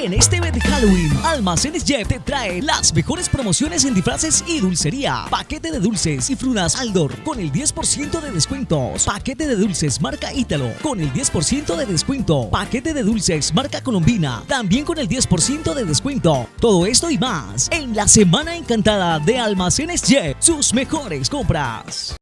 En este mes de Halloween, Almacenes Jeff te trae las mejores promociones en disfraces y dulcería. Paquete de dulces y frutas Aldor con el 10% de descuentos. Paquete de dulces marca Ítalo con el 10% de descuento. Paquete de dulces marca Colombina también con el 10% de descuento. Todo esto y más en la Semana Encantada de Almacenes Jeff. Sus mejores compras.